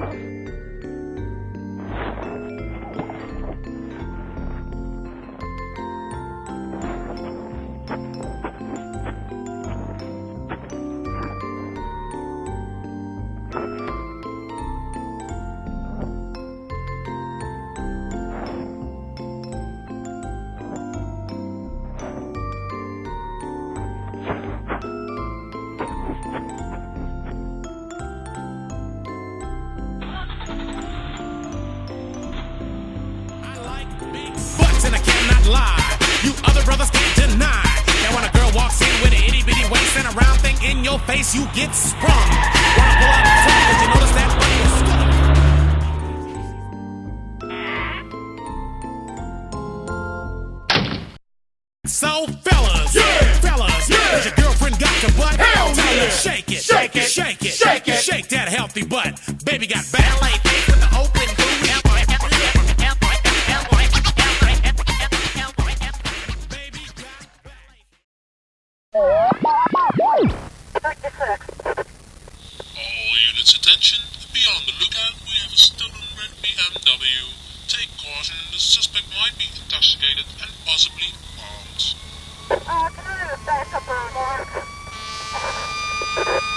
you butts and I cannot lie. You other brothers can't deny. That when a girl walks in with an itty bitty waist and a round thing in your face, you get sprung. Wanna pull out the cause you notice that money is stuck. So fellas, Yeah. fellas, Yeah. your girlfriend got your butt? Hell Tell her yeah. shake it, All units attention. Be on the lookout. We have a stolen red BMW. Take caution. The suspect might be intoxicated and possibly armed.